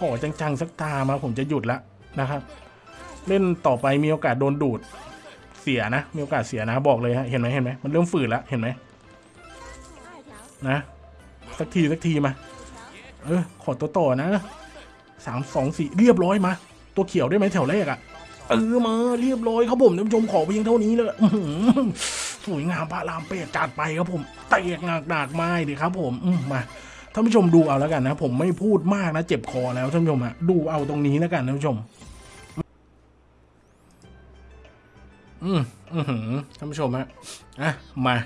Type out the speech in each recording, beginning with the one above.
ขอจังๆสักตามาผมจะหยุดละนะครับ เล่นต่อไปมีโอกาสโดนดูดเสียนะ มีโอกาสเสียนะบอกเลยฮะเห็นไหมเห็นไหมมันเริ่มฝืดแล้วเห็นไหมนะ สักทีสักทีมา เออขอตัวต่อนะสามสองสี่เรียบร้อยมา ตัวเขียวได้ไหมแถวแรกอะเออมาเรียบร้อยครับผมท่านผู้ชมขอเพียงเท่านี้เลยสวยงามพระรามเป็ดจัดไปครับผมเตะหนักหนักๆไม้ดิครับผมอืมมา ท่านผู้ชมดูเอาแล้วกันนะ ผมไม่พูดมากนะเจ็บคอแล้วท่านผู้ชมฮะดูเอาตรงนี้แล้วกันท่านผู้ชม อืมอือหือท่านผู้ชมฮะอะมา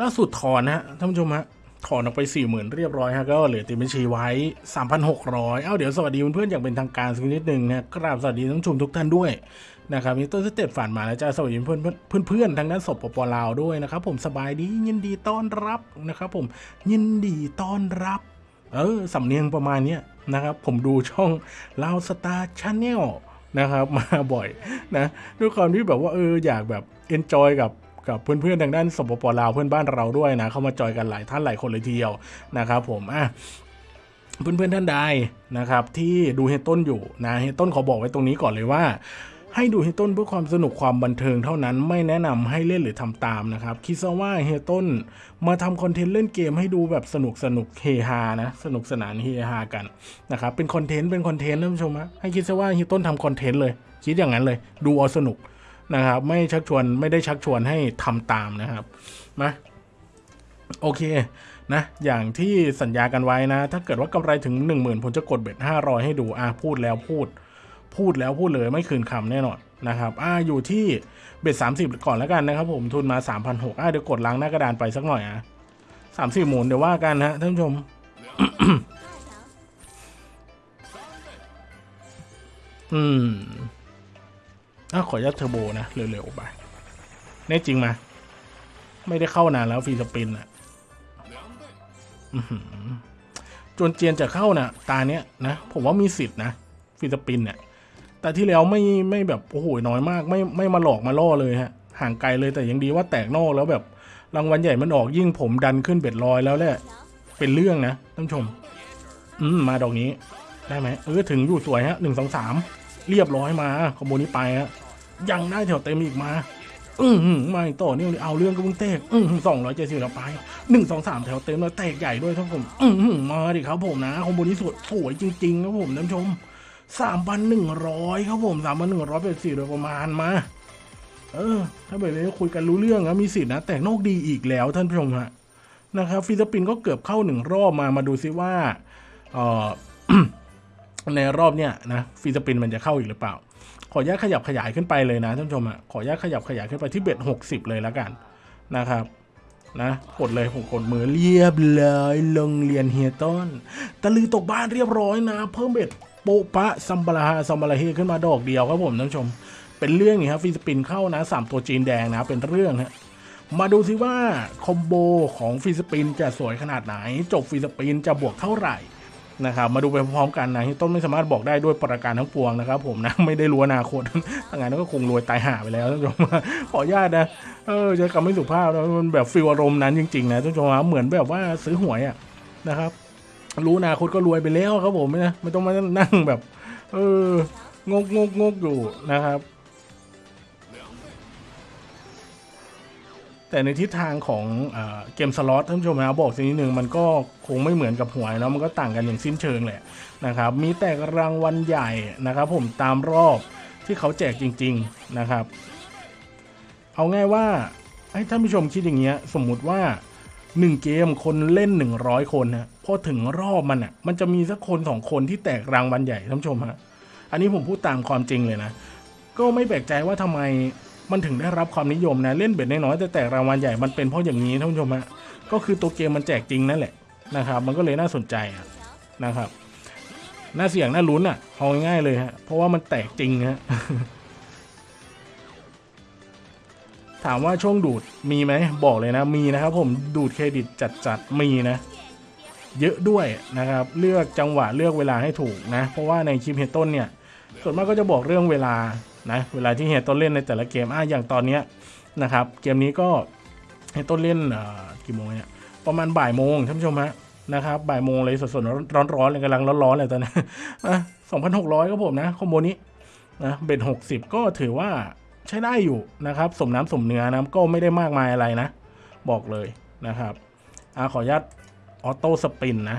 ล่าสุดถอนนะฮะท่านผู้ชมฮะ ถอนออกไปสี่หมื่นเรียบร้อยฮะก็เหลือติดบัญชีไว้สามพันหกร้อยเอ้าเดี๋ยวสวัสดีเพื่อนๆอย่างเป็นทางการสักนิดหนึ่งนะกราบสวัสดีท่านผู้ชมทุกท่านด้วยนะครับมีต้นสเตตฝันมาแล้วจ้าสวัสดีเพื่อนเพื่อนเพื่อนๆทางด้านสปปลาวด้วยนะครับผมสบายดียินดีต้อนรับนะครับผมยินดีต้อนรับ เออสำเนียงประมาณเนี้ยนะครับผมดูช่อง Lao Star Channel นะครับมาบ่อยนะด้วยความที่แบบว่าเอออยากแบบ enjoy กับ กับเพื่อนๆทางด้านสปปลาวเพื่อนบ้านเราด้วยนะเข้ามาจอยกันหลายท่านหลายคนเลยทีเดียวนะครับผมอะเพื่อนๆท่านใดนะครับที่ดูเฮียต้นอยู่นะเฮียต้นขอบอกไว้ตรงนี้ก่อนเลยว่าให้ดูเฮียต้นเพื่อความสนุกความบันเทิงเท่านั้นไม่แนะนำให้เล่นหรือทำตามนะครับ คิดซะว่าเฮียต้นมาทำคอนเทนต์เล่นเกมให้ดูแบบสนุกสนุกเฮฮานะสนุกสนานเฮฮากันนะครับเป็นคอนเทนต์เป็นคอนเทนต์ท่านผู้ชมฮะให้คิดซะว่าเฮต้นทำคอนเทนต์เลย คิดอย่างนั้นเลย ดูเอาสนุก นะครับ ไม่ชักชวนไม่ได้ชักชวนให้ทำตามนะครับมาโอเคนะอย่างที่สัญญากันไว้นะ ถ้าเกิดว่ากำไรถึง 1 0,000ผมจะกดเบ็ด500 ให้ดูอะพูดแล้วพูด พูดแล้วพูดเลยไม่คืนคำแน่นอนนะครับอ่าอยู่ที่เบ็ดสามสิบก่อนแล้วกันนะครับ ผมทุนมาสามพันหกอ่าเดี๋ยวกดล้างหน้ากระดานไปสักหน่อยอะสามสิบหมุนเดี๋ยวว่ากันนะท่านผู้ชมอืม อะขอยัดเทอร์โบนะ เร็วๆไปแน่จริงมา ไม่ได้เข้านานแล้วฟีสปินอะอื้อหือจนเจียนจะเข้านะตาเนี้ยนะ ผมว่ามีสิทธิ์นะฟีสปินเนี่ย แต่ที่แล้วไม่ไม่แบบโอ้โหน้อยมาก ไม่ไม่มาหลอกมาล่อเลยฮะ ห่างไกลเลยแต่ยังดีว่าแตกนอกแล้วแบบรางวัลใหญ่มันออกยิ่งผมดันขึ้นเบ็ดลอยแล้วแหละ เป็นเรื่องนะท่านผู้ชม อืมมาดอกนี้ ได้ไหมเออถึงอยู่สวยฮะหนึ่งสองสามเรียบร้อยมาขโมยนี้ไปฮะ ยังได้แถวเต็มอีกมา อือหือมาอีกต่อเนื่องเลยเอาเรื่องกับมึงเตกอือสองร้อยเจ็ดสิบเราไปหนึ่งสองสามแถวเต็มแล้วแตกใหญ่ด้วยท่านผู้ชมอือหือมาดิครับผมนะคอมโบนี้สวยสวยจริงๆครับผมท่านผู้ชมสามพันหนึ่งร้อยครับผมสามพันหนึ่งร้อยเป็นสี่โดยประมาณมา เออ ถ้าแบบนี้คุยกันรู้เรื่องนะมีสิทธินะ แต่นอกดีอีกแล้วท่านผู้ชมฮะนะครับฟิลิปปินส์ก็เกือบเข้าหนึ่งรอบมามาดูซิว่าเออในรอบเนี้ยนะฟิลิปปินส์มันจะเข้าอีกหรือเปล่า ขออนุญาตขยับขยายขึ้นไปเลยนะท่านผู้ชมฮะขออนุญาตขยับขยายขึ้นไปที่ bet หกสิบเลยแล้วกันนะครับนะกดเลยผมกดมือเรียบเลยลงเรียนเฮียต้นตะลือตกบ้านเรียบร้อยนะ เพิ่มเบ็ดโปะปะซัมบาราฮาซัมบาราเฮขึ้นมาดอกเดียวครับผมท่านผู้ชม เป็นเรื่องนี่ครับฟิลิปปินเข้านะสามตัวจีนแดงนะเป็นเรื่องฮะมาดูซิว่าคอมโบของฟิลิปปินจะสวยขนาดไหน จบฟิลิปปินจะบวกเท่าไหร่ นะครับมาดูไปพร้อมกันนะที่ต้นไม่สามารถบอกได้ด้วยประการทั้งปวงนะครับ ผมนะไม่ได้รู้อนาคตถ้างั้นก็คงรวยตายห่าไปแล้วท่านผู้ชมขออนุญาตนะเออใช้คำไม่สุภาพนะมันแบบฟิลอารมณ์นั้นจริงๆนะท่านผู้ชมเหมือนแบบว่าซื้อหวยอะนะครับ รู้อนาคตก็รวยไปแล้วครับผมนะไม่ต้องมานั่งแบบ เอองกงกงกอยู่นะครับ แต่ในทิศทางของเอเกมสล็อตท่านผู้ชมนะบอกสักนิดหนึ่งมันก็คงไม่เหมือนกับหวยเนาะมันก็ต่างกันอย่างสิ้นเชิงแหละนะครับ มีแต่รางวัลใหญ่นะครับ ผมตามรอบที่เขาแจกจริง ๆนะครับ เอาง่ายว่าให้ท่านผู้ชมคิดอย่างเงี้ย สมมุติว่า 1 เกมคนเล่น 100 คนนะพอถึงรอบมันอะมันจะมีสักคนสองคนที่แตกรางวัลใหญ่ท่านผู้ชมฮะอันนี้ผมพูดตามความจริงเลยนะก็ไม่แปลกใจว่าทำไม มันถึงได้รับความนิยมนะเล่นเบ็ดน้อยๆแต่แตกรางวัลใหญ่มันเป็นเพราะอย่างนี้ท่านผู้ชมฮะก็คือตัวเกมมันแจกจริงนั่นแหละนะครับ มันก็เลยน่าสนใจนะครับน่าเสี่ยงน่าลุ้นอะเอาง่ายๆเลยฮะเพราะว่ามันแตกจริงฮะถามว่าช่วงดูดมีไหมบอกเลยนะ มีนะครับ ผมดูดเครดิตจัดๆมีนะ เยอะด้วยนะครับ เลือกจังหวะเลือกเวลาให้ถูกนะ เพราะว่าในคลิปเฮดต้นเนี่ย ส่วนมากก็จะบอกเรื่องเวลา นะเวลาที่เฮดต้นเล่นในแต่ละเกมอะอย่างตอนเนี้ยนะครับเกมนี้ก็เฮดต้นเล่นกี่โมงเนี่ยประมาณบ่ายโมงท่านผู้ชมฮะนะครับบ่ายโมงเลยสดๆร้อนๆเลยกำลังร้อนๆเลยตอนนี้สองพันหกร้อยครับผมนะคอมโบนี้นะเบ็ดหกสิบก็ถือว่าใช้ได้อยู่นะครับ สมน้ำสมเนื้อนะก็ไม่ได้มากมายอะไรนะ บอกเลยนะครับอขออนุญาตออโต้สปินนะ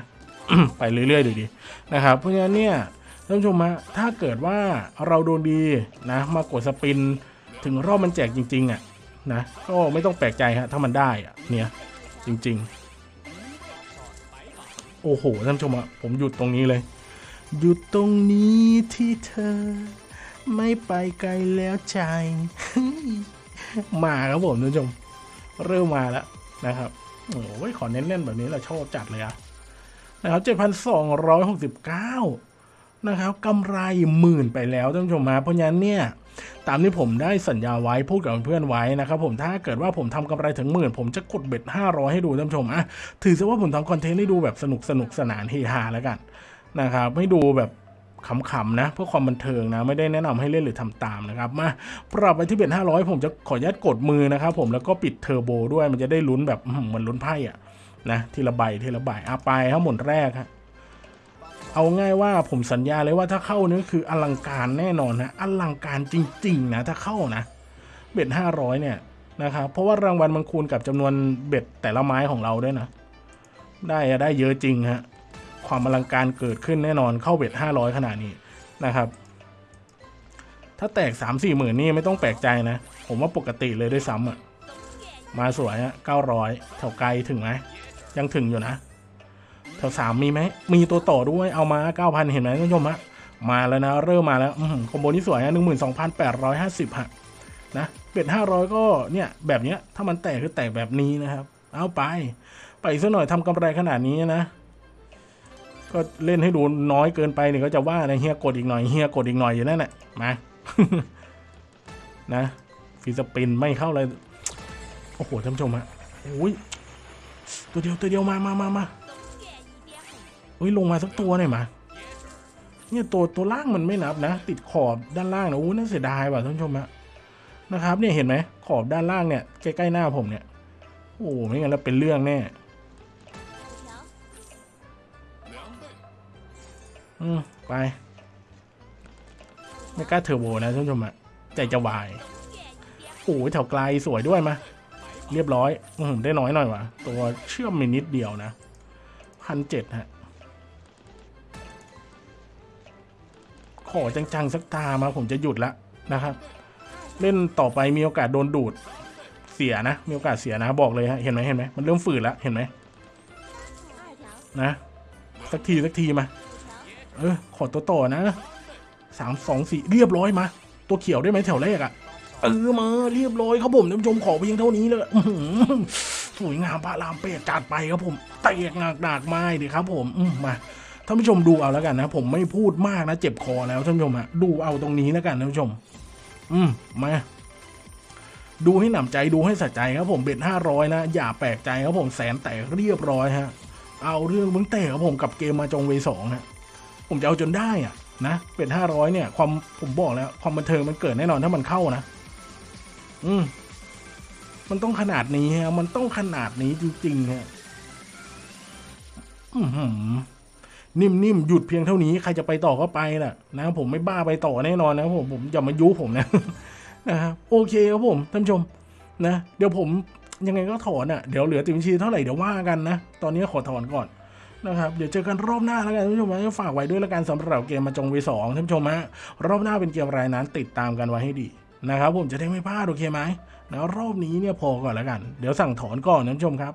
ไปเรื่อยๆดูดีนะครับ เพราะฉะนั้นเนี่ย ท่านผู้ชมฮะถ้าเกิดว่าเราโดนดีนะ มากดสปิน ถึงรอบมันแจกจริง ๆอะนะก็ไม่ต้องแปลกใจฮะถ้ามันได้อะเนี่ยจริง ๆ โอ้โหท่านผู้ชมอะผมหยุดตรงนี้เลยหยุดตรงนี้ที่เธอ ไม่ไปไกลแล้วใจ มาครับผมท่านผู้ชม เริ่มมาแล้วนะครับโอ้ยขอเน้นๆแบบนี้เราชอบจัดเลยอะนะครับเจ็ดพั นะครับกำไรหมื่นไปแล้วท่านผู้ชมมาเพราะฉะนั้นเนี่ยตามที่ผมได้สัญญาไว้พูดกับเพื่อนไว้นะครับผมถ้าเกิดว่าผมทำกำไรถึงหมื่นผมจะกดเบ็ด500 ให้ดูท่านผู้ชมอะถือซะว่าผมทำคอนเทนต์ให้ดูแบบสนุกสนุกสนานเฮฮาแล้วกันนะครับให้ดูแบบขำๆนะเพื่อความบันเทิงนะไม่ได้แนะนำให้เล่นหรือทำตามนะครับมาปรับไปที่เบ็ด500 ผมจะขออนุญาตกดมือนะครับผมแล้วก็ปิดเทอร์โบด้วยมันจะได้ลุ้นแบบเหมือนลุ้นไพ่อะนะทีละใบทีละใบอะไปครับหมุนแรกฮะ เอาง่ายว่าผมสัญญาเลยว่าถ้าเข้านี่คืออลังการแน่นอนนะอลังการจริงๆนะถ้าเข้านะเบ็ดห้าร้อยเนี่ยนะครับเพราะว่ารางวัลมันคูณกับจำนวนเบ็ดแต่ละไม้ของเราด้วยนะ ได้อะได้เยอะจริงฮะความอลังการเกิดขึ้นแน่นอนเข้าเบ็ดห้าร้อยขนาดนี้นะครับ ถ้าแตกสามสี่หมื่นนี่ไม่ต้องแปลกใจนะ ผมว่าปกติเลยด้วยซ้ำอะมาสวยฮะเก้าร้อยแถวไกลถึงไหมยังถึงอยู่นะ แถวสามมีไหม มีตัวต่อด้วยเอามาเก้าพันเห็นไหมท่านผู้ชมฮะมาแล้วนะ เริ่มมาแล้วอคอมโบนี้สวยนะหนึ่งหมื่นสองพันแปดร้อยห้าสิบฮะนะเป็ดห้าร้อยก็เนี่ยแบบเนี้ยถ้ามันแตกคือแตกแบบนี้นะครับ เอาไป ไปอีกสักหน่อยทำกำไรขนาดนี้นะ ก็เล่นให้ดูน้อยเกินไปเนี่ยก็จะว่านะเฮียกดอีกหน่อยเฮียกดอีกหน่อยอยู่นั่นแหละมานะฟีสปินไม่เข้าเลยโอ้โหท่านผู้ชมฮะโอ้ยตัวเดียวตัวเดียวมามามามา ฮ้ยลงมาสักตัวหน่อยมาเนี่ยตัวตัวล่างมันไม่นับนะ ติดขอบด้านล่างนะอู้น่าเสียดายว่ะท่านผู้ชมฮะนะครับเนี่ยเห็นไหมขอบด้านล่างเนี่ยใกล้ๆหน้าผมเนี่ยโอ้ไม่งั้นแล้วเป็นเรื่องแน่อืมไปไม่กล้าเทอร์โบนะท่านผู้ชมอะใจจะวายโอ้ยแถวไกลสวยด้วยมาเรียบร้อยอืมได้น้อยหน่อยว่ะตัวเชื่อมมินิดเดียวนะพันเจ็ดฮะ ขอจังๆสักตามาผมจะหยุดละนะครับ เล่นต่อไปมีโอกาสโดนดูดเสียนะ มีโอกาสเสียนะบอกเลยฮะเห็นไหมเห็นไหมมันเริ่มฝืดแล้วเห็นไหมนะ สักทีสักทีมา เออขอตัวต่อนะสามสองสี่เรียบร้อยมา ตัวเขียวได้ไหมแถวแรกอะเออมาเรียบร้อยครับผมท่านผู้ชมขอเพียงเท่านี้เลยสวยงามพระรามเป็ดจัดไปครับผมเตะหนักดากไม้ดิครับผมอืมมา ท่านผู้ชมดูเอาแล้วกันนะ ผมไม่พูดมากนะเจ็บคอแล้วท่านผู้ชมฮะดูเอาตรงนี้แล้วกันท่านผู้ชม อืมมาดูให้หนำใจดูให้สะใจครับผมเบ็ดห้าร้อยนะ อย่าแปลกใจครับผมแสนแตกเรียบร้อยฮะ เอาเรื่องมึงเตะครับผมกับเกมมาจงเวสองฮะผมจะเอาจนได้อะนะเป็นห้าร้อยเนี่ย ความผมบอกแล้ว ความบันเทิงมันเกิดแน่นอนถ้ามันเข้านะ อืมมันต้องขนาดนี้ฮะมันต้องขนาดนี้จริงๆฮะอือหือ นิ่มๆหยุดเพียงเท่านี้ใครจะไปต่อก็ไปแหละนะผมไม่บ้าไปต่อแน่นอนนะผมผมอย่ามายุผมนะนะครับโอเคครับผมท่านชมนะเดี๋ยวผมยังไงก็ถอนอะเดี๋ยวเหลือติดบัญชีเท่าไหร่เดี๋ยวว่ากันนะ ตอนนี้ขอถอนก่อนนะครับเดี๋ยวเจอกันรอบหน้าแล้วกันท่านผู้ชมนะฝากไว้ด้วยแล้วกันสำหรับเกมมาจงวีสองท่านผู้ชมฮะรอบหน้าเป็นเกมอะไรนั้นติดตามกันไว้ให้ดีนะครับผมจะได้ไม่พลาดโอเคไหมนะรอบนี้เนี่ยพอก่อนแล้วกัน เดี๋ยวสั่งถอนก่อนท่านผู้ชมครับ